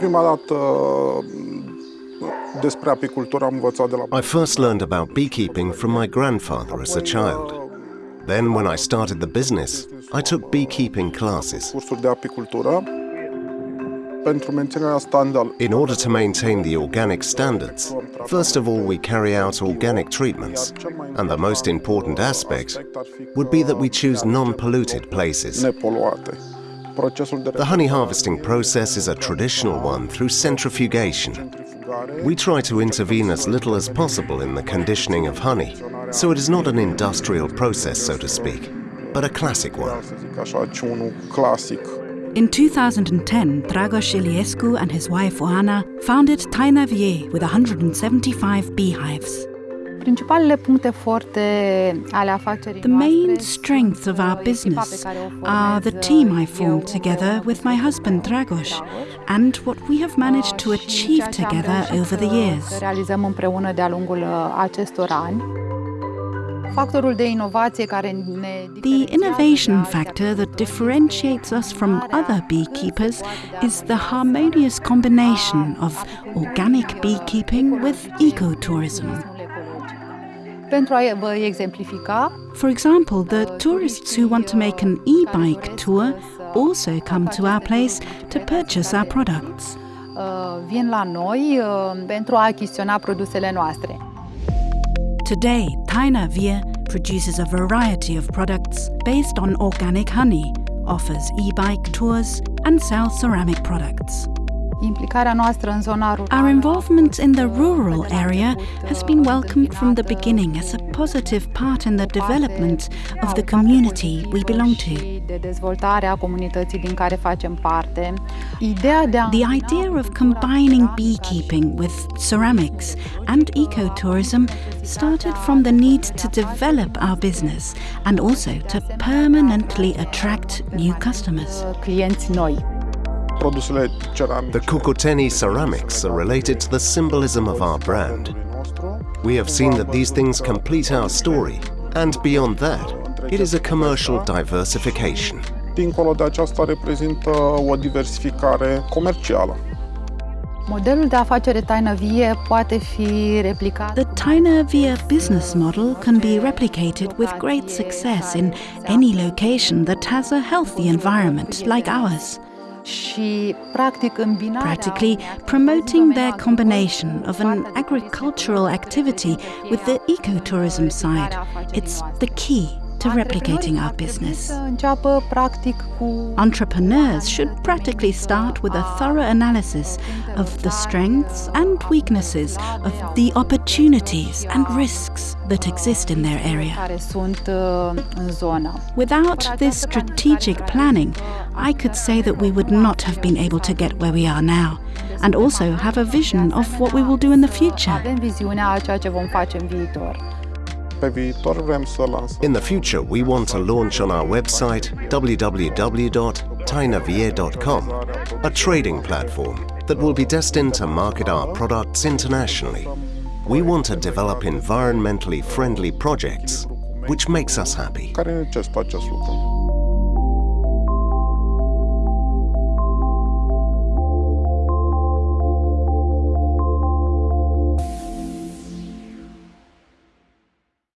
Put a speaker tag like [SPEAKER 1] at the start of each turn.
[SPEAKER 1] Prima dată mm, despre apicultură am învățat de la
[SPEAKER 2] I first learned about beekeeping from my grandfather as a child. Then, when I started the business, I took beekeeping classes.
[SPEAKER 1] cursuri de apicultură pentru menținerea standard.
[SPEAKER 2] In order to maintain the organic standards, first of all we carry out organic treatments, and the most important aspect would be that we choose non-polluted places.
[SPEAKER 1] nepoluate. Procesul de
[SPEAKER 2] The honey harvesting process is a traditional one through centrifugation. We try to intervene as little as possible in the conditioning of honey, so it is not an industrial process, so to speak, but a classic one.
[SPEAKER 1] să zic așa, ci unul clasic.
[SPEAKER 3] In 2010, Dragos Iliescu and his wife Oana founded Taina Vie with 175 beehives. The main strengths of our
[SPEAKER 4] uh,
[SPEAKER 3] business
[SPEAKER 4] pe care o
[SPEAKER 3] are the team I formed together with my husband Dragos and what we have managed to
[SPEAKER 4] Uh,
[SPEAKER 3] achieve
[SPEAKER 4] ceea ce am
[SPEAKER 3] together over the years.
[SPEAKER 4] Să realizăm împreună de-a lungul uh, acestor ani. Factorul de inovație care ne
[SPEAKER 3] The innovation factor that differentiates us from other beekeepers is the harmonious combination of organic beekeeping with ecotourism. For example, the tourists who want to make an e bike tour also come to our place to purchase our products.
[SPEAKER 4] uh, vin la noi uh, pentru a achiziționa produsele noastre.
[SPEAKER 3] Today, Taina Vie produces a variety of products based on organic honey, offers e bike tours, and sells ceramic products.
[SPEAKER 4] Implicarea noastră în zona rurală
[SPEAKER 3] Our involvement in the rural area has been welcomed from the beginning as a positive part in the development of the community we belong to.
[SPEAKER 4] și de dezvoltare a comunității din care facem parte. Ideea de a
[SPEAKER 3] The idea of combining beekeeping with ceramics and ecotourism started from the need to develop our business and also to permanently attract new customers.
[SPEAKER 2] The Cucuteni ceramics are related to the symbolism of our brand. We have seen that these things complete our story, and beyond that, it is a commercial diversification.
[SPEAKER 1] Dincolo de aceasta reprezintă o diversificare comercială.
[SPEAKER 4] Modelul de afacere taină vie poate fi replicat
[SPEAKER 3] The Taina Vie business model can be replicated with great success in any location that has a healthy environment like ours.
[SPEAKER 4] Și practic îmbinarea
[SPEAKER 3] practically promoting their combination of an agricultural activity with the ecotourism side. It's the key to replicating our business. Entrepreneurs should practically start with a thorough analysis of the strengths and weaknesses of the opportunities and risks that exist in their area. Without this strategic planning, I could say that we would not have been able to get where we are now, and also have a vision of what we will do in the future.
[SPEAKER 2] In the future, we want to launch on our website www.tainavie.com a trading platform that will be destined to market our products internationally. We want to develop environmentally friendly projects, which makes us happy.